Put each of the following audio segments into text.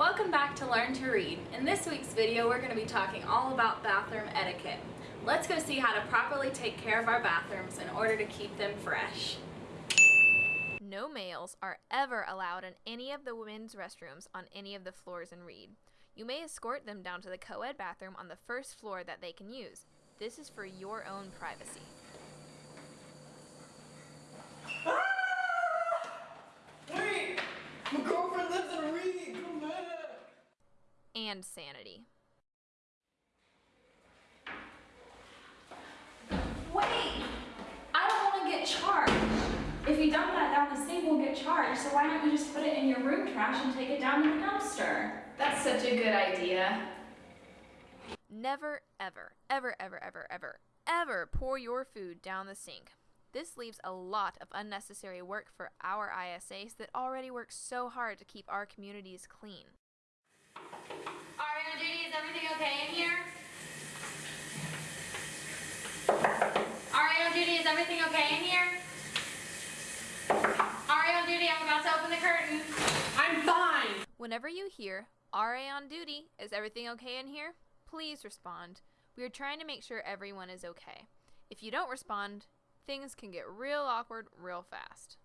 Welcome back to Learn to Read. In this week's video, we're going to be talking all about bathroom etiquette. Let's go see how to properly take care of our bathrooms in order to keep them fresh. No males are ever allowed in any of the women's restrooms on any of the floors in Reed. You may escort them down to the co-ed bathroom on the first floor that they can use. This is for your own privacy. Wait! My girlfriend lives in Reed! Come back! And sanity. Wait! I don't want to get charged. If you dump that down the sink, we'll get charged. So why don't you just put it in your room trash and take it down to the dumpster? That's such a good idea. Never, ever, ever, ever, ever, ever, ever pour your food down the sink. This leaves a lot of unnecessary work for our ISAs that already work so hard to keep our communities clean. RA on duty, is everything okay in here? RA on duty, is everything okay in here? RA on duty, I'm about to open the curtain. I'm fine! Whenever you hear, RA on duty, is everything okay in here? Please respond. We are trying to make sure everyone is okay. If you don't respond, things can get real awkward real fast.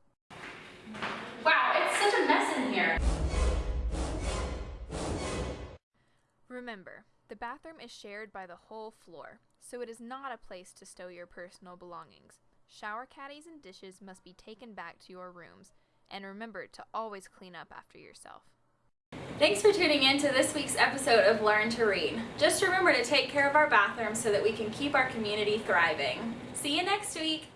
Remember, the bathroom is shared by the whole floor, so it is not a place to stow your personal belongings. Shower caddies and dishes must be taken back to your rooms, and remember to always clean up after yourself. Thanks for tuning in to this week's episode of Learn to Read. Just remember to take care of our bathrooms so that we can keep our community thriving. See you next week!